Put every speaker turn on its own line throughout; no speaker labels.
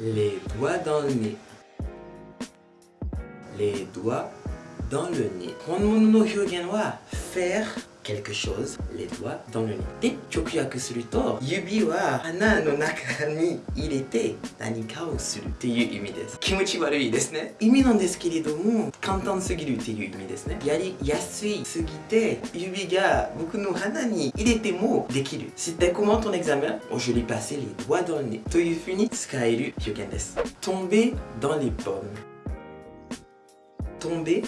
Les doigts dans le nez. Les doigts dans le nez. Faire quelque chose les doigts dans le nez. De chokuyaku suru to yubi wa hana no naka ni irete nani ka o suru te iu imi desu. Kimuchi warui desu ne? Imi nan desu kantan sugiru imi desu ne? Yari yasui sugite yubi ga boku no hana ni irete mo dekiru. C'était comment ton examen? Oh, Je lui passais les doigts dans le nez. Toyu funi tsukaeru hyugen desu. Tomber dans les pommes. Tomber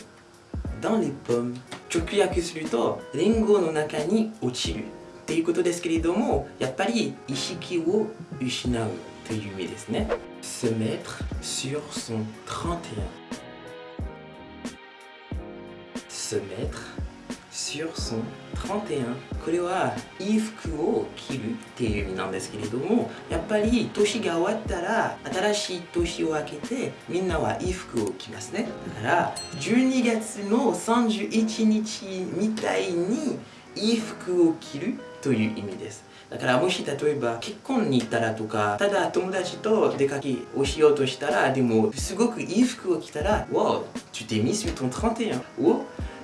dans les pommes. 直訳するとリンゴの中に落ちるっていうことですけれどもやっぱり意識を失うという意味ですね se mettre sur son 31 se mettre sur son 31これは衣服を着るっていう意味なんですけれどもやっぱり年が終わったら新しい年を明けてみんなは衣服を着ますね。だから12月の31日みたいに衣服を着るという意味です。だからもし例えば結婚に行ったらとかただ友達と出かけをしようとしたらでもすごくいい服を着たら Wow, tu t'es mis sur ton 31を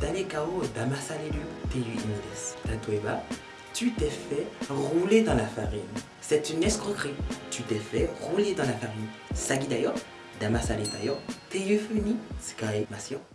Danekao Damasareru teiyu imi desu. Tatoeba, tu t'es fait rouler dans la farine. C'est une escroquerie. Tu t'es fait rouler dans la farine. Sagi dayo, damasaretayo, teiyu funi tsukaemasu yo.